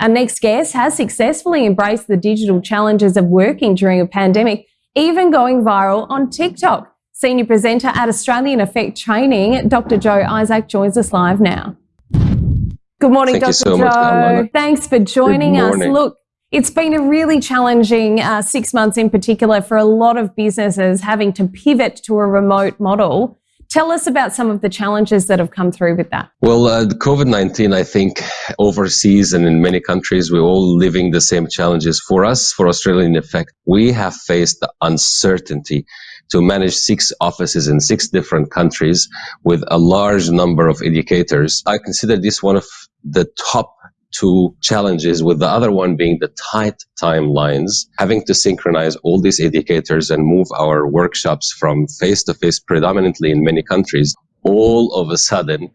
Our next guest has successfully embraced the digital challenges of working during a pandemic, even going viral on TikTok. Senior presenter at Australian Effect Training, Dr. Joe Isaac joins us live now. Good morning, Thank Dr. so Joe. much, Thanks for joining us. Look, it's been a really challenging uh, six months in particular for a lot of businesses having to pivot to a remote model. Tell us about some of the challenges that have come through with that. Well, uh, COVID 19, I think overseas and in many countries, we're all living the same challenges. For us, for Australia, in Effect, we have faced the uncertainty to manage six offices in six different countries with a large number of educators. I consider this one of the top two challenges, with the other one being the tight timelines, having to synchronize all these educators and move our workshops from face to face predominantly in many countries all of a sudden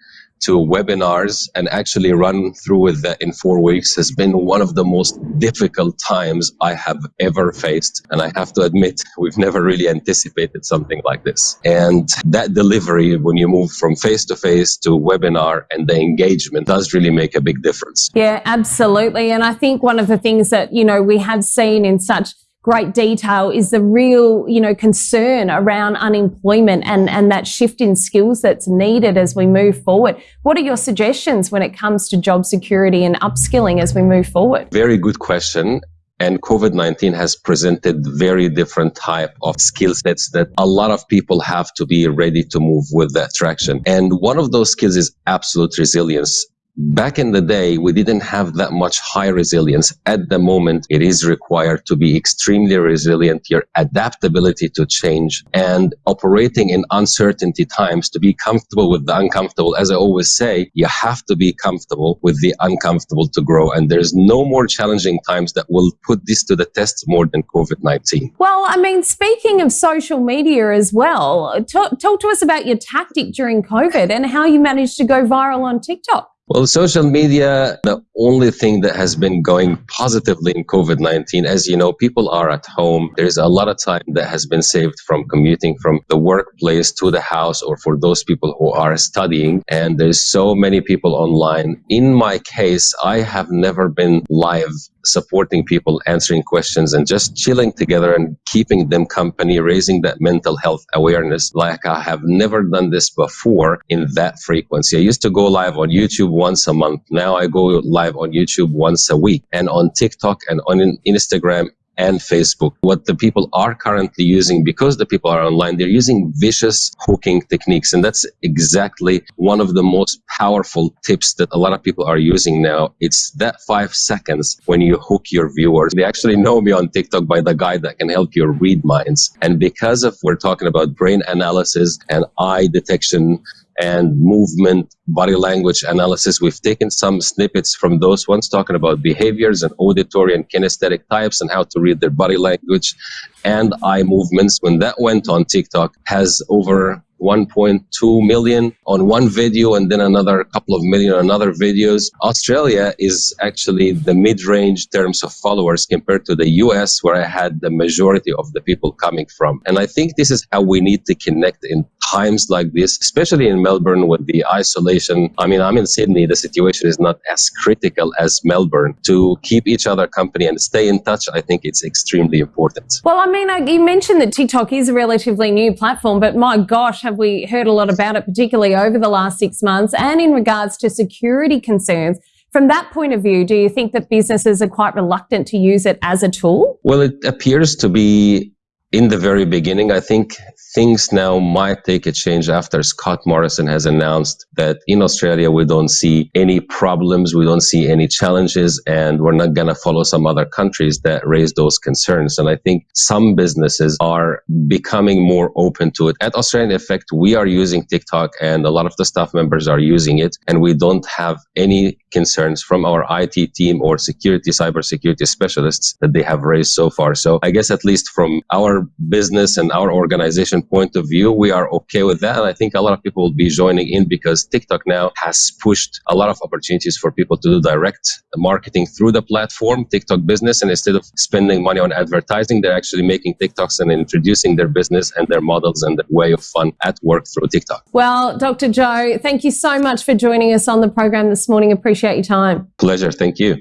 to webinars and actually run through with that in four weeks has been one of the most difficult times I have ever faced. And I have to admit, we've never really anticipated something like this. And that delivery, when you move from face to face to webinar and the engagement does really make a big difference. Yeah, absolutely. And I think one of the things that, you know, we have seen in such great detail is the real, you know, concern around unemployment and, and that shift in skills that's needed as we move forward. What are your suggestions when it comes to job security and upskilling as we move forward? Very good question. And COVID-19 has presented very different type of skill sets that a lot of people have to be ready to move with that traction. And one of those skills is absolute resilience. Back in the day, we didn't have that much high resilience. At the moment, it is required to be extremely resilient, your adaptability to change and operating in uncertainty times to be comfortable with the uncomfortable. As I always say, you have to be comfortable with the uncomfortable to grow. And there's no more challenging times that will put this to the test more than COVID-19. Well, I mean, speaking of social media as well, talk, talk to us about your tactic during COVID and how you managed to go viral on TikTok. Well, social media, the only thing that has been going positively in COVID 19, as you know, people are at home. There's a lot of time that has been saved from commuting from the workplace to the house or for those people who are studying. And there's so many people online. In my case, I have never been live supporting people, answering questions, and just chilling together and keeping them company, raising that mental health awareness like I have never done this before in that frequency. I used to go live on YouTube once a month. Now I go live on YouTube once a week and on TikTok and on Instagram and Facebook. What the people are currently using, because the people are online, they're using vicious hooking techniques. And that's exactly one of the most powerful tips that a lot of people are using now. It's that five seconds when you hook your viewers. They actually know me on TikTok by the guy that can help you read minds. And because of we're talking about brain analysis and eye detection, and movement, body language analysis. We've taken some snippets from those ones talking about behaviors and auditory and kinesthetic types and how to read their body language and eye movements. When that went on TikTok, has over 1.2 million on one video and then another couple of million on another videos. Australia is actually the mid-range terms of followers compared to the US where I had the majority of the people coming from. And I think this is how we need to connect in times like this, especially in Melbourne with the isolation. I mean, I'm in Sydney, the situation is not as critical as Melbourne. To keep each other company and stay in touch, I think it's extremely important. Well, I mean, you mentioned that TikTok is a relatively new platform, but my gosh, have we heard a lot about it, particularly over the last six months and in regards to security concerns. From that point of view, do you think that businesses are quite reluctant to use it as a tool? Well, it appears to be in the very beginning. I think things now might take a change after Scott Morrison has announced that in Australia we don't see any problems, we don't see any challenges, and we're not going to follow some other countries that raise those concerns. And I think some businesses are becoming more open to it. At Australian Effect, we are using TikTok, and a lot of the staff members are using it, and we don't have any concerns from our IT team or security, cybersecurity specialists that they have raised so far. So I guess at least from our business and our organization point of view, we are okay with that. And I think a lot of people will be joining in because TikTok now has pushed a lot of opportunities for people to do direct marketing through the platform, TikTok business. And instead of spending money on advertising, they're actually making TikToks and introducing their business and their models and their way of fun at work through TikTok. Well, Dr. Joe, thank you so much for joining us on the program this morning. Appreciate your time. Pleasure. Thank you.